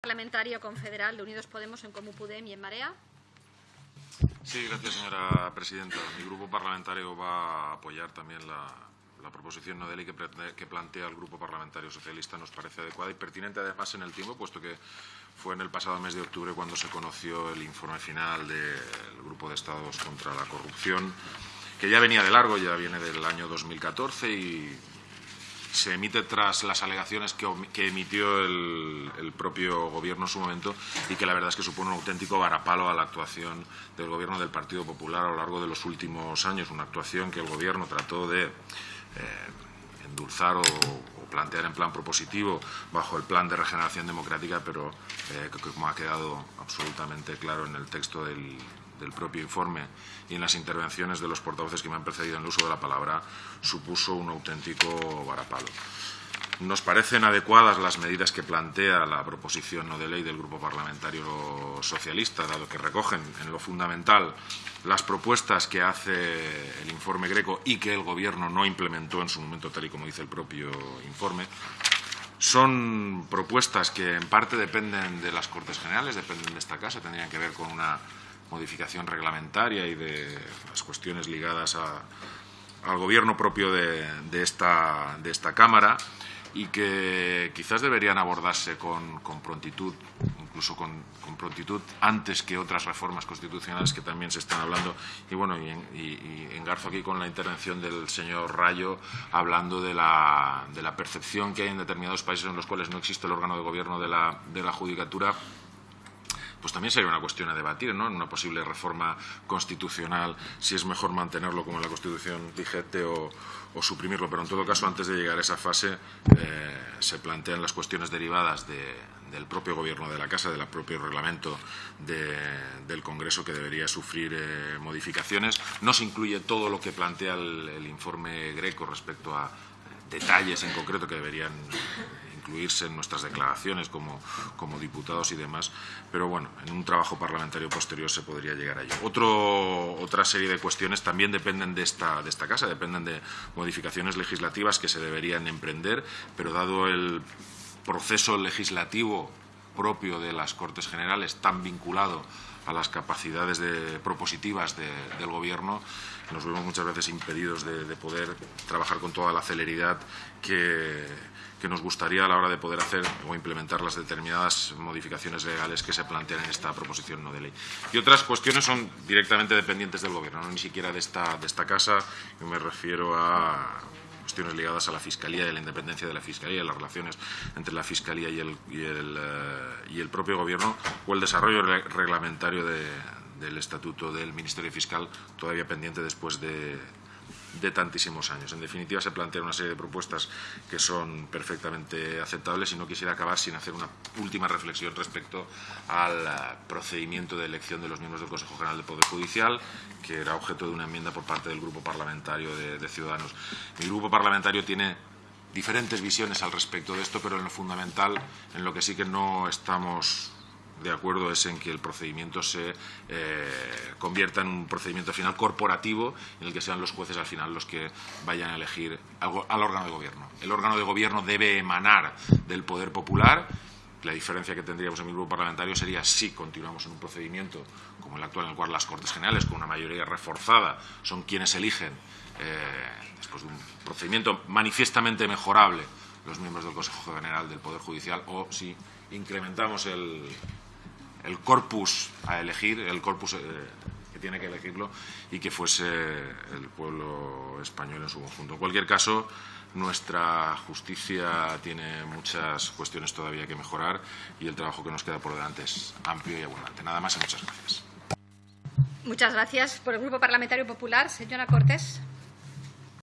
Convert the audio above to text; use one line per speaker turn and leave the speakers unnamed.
Parlamentario confederal de Unidos Podemos en Comú Pudem y en Marea.
Sí, gracias, señora presidenta. Mi grupo parlamentario va a apoyar también la, proposición no de ley que, que, plantea el Grupo Parlamentario Socialista. Nos parece adecuada y pertinente, además, en el tiempo, puesto que fue en el pasado mes de octubre cuando se conoció el informe final del Grupo de Estados contra la Corrupción, que ya venía de largo, ya viene del año 2014 y se emite tras las alegaciones que, emitió el, propio Gobierno en su momento y que la verdad es que supone un auténtico varapalo a la actuación del Gobierno del Partido Popular a lo largo de los últimos años, una actuación que el Gobierno trató de eh, endulzar o, plantear en plan propositivo bajo el plan de regeneración democrática, pero eh, como ha quedado absolutamente claro en el texto del, del propio informe y en las intervenciones de los portavoces que me han precedido en el uso de la palabra, supuso un auténtico varapalo. Nos parecen adecuadas las medidas que plantea la proposición no de ley del Grupo Parlamentario Socialista, dado que recogen en lo fundamental las propuestas que hace el informe Greco y que el Gobierno no implementó en su momento, tal y como dice el propio informe. Son propuestas que en parte dependen de las Cortes Generales, dependen de esta Casa, tendrían que ver con una modificación reglamentaria y de las cuestiones ligadas al gobierno propio de, esta, de, esta, Cámara y que quizás deberían abordarse con, prontitud, incluso con, prontitud antes que otras reformas constitucionales que también se están hablando. Y bueno, y, y, engarzo aquí con la intervención del señor Rayo hablando de la, de la percepción que hay en determinados países en los cuales no existe el órgano de gobierno de la, de la judicatura pues también sería una cuestión a debatir, ¿no? En una posible reforma constitucional, si es mejor mantenerlo como en la Constitución vigente o, suprimirlo. Pero en todo caso, antes de llegar a esa fase, eh, se plantean las cuestiones derivadas del propio Gobierno de la Casa, del propio reglamento del Congreso que debería sufrir eh, modificaciones. No se incluye todo lo que plantea el informe Greco respecto a detalles en concreto que deberían incluirse en nuestras declaraciones como, como diputados y demás, pero bueno, en un trabajo parlamentario posterior se podría llegar a ello. Otro, otra serie de cuestiones también dependen de esta, de esta Casa, dependen de modificaciones legislativas que se deberían emprender, pero dado el proceso legislativo propio de las Cortes Generales, tan vinculado a las capacidades de, propositivas del Gobierno, nos vemos muchas veces impedidos de, de poder trabajar con toda la celeridad que que nos gustaría a la hora de poder hacer o implementar las determinadas modificaciones legales que se plantean en esta proposición no de ley. Y otras cuestiones son directamente dependientes del Gobierno, no ni siquiera de esta, de esta Casa. Yo me refiero a cuestiones ligadas a la Fiscalía y a la independencia de la Fiscalía, las relaciones entre la Fiscalía y el, y el, eh, y el propio Gobierno o el desarrollo reglamentario del Estatuto del Ministerio Fiscal, todavía pendiente después de, de tantísimos años. En definitiva, se plantean una serie de propuestas que son perfectamente aceptables y no quisiera acabar sin hacer una última reflexión respecto al eh, procedimiento de elección de los miembros del Consejo General del Poder Judicial, que era objeto de una enmienda por parte del Grupo Parlamentario de, Ciudadanos. Mi grupo parlamentario tiene diferentes visiones al respecto de esto, pero en lo fundamental, en lo que sí que no estamos de acuerdo es en que el procedimiento se eh, convierta en un procedimiento final corporativo en el que sean los jueces al final los que vayan a elegir al, órgano de gobierno. El órgano de gobierno debe emanar del poder popular. La diferencia que tendríamos en mi grupo parlamentario sería si continuamos en un procedimiento como el actual, en el cual las Cortes Generales, con una mayoría reforzada, son quienes eligen, eh, después de un procedimiento manifiestamente mejorable, los miembros del Consejo General del Poder Judicial, o si incrementamos el, el corpus a elegir, el corpus eh, que tiene que elegirlo y que fuese el pueblo español en su conjunto. En cualquier caso, nuestra justicia tiene muchas cuestiones todavía que mejorar y el trabajo que nos queda por delante es amplio y abundante. Nada más y muchas gracias.
Muchas gracias. Por el Grupo Parlamentario Popular, señora Cortés.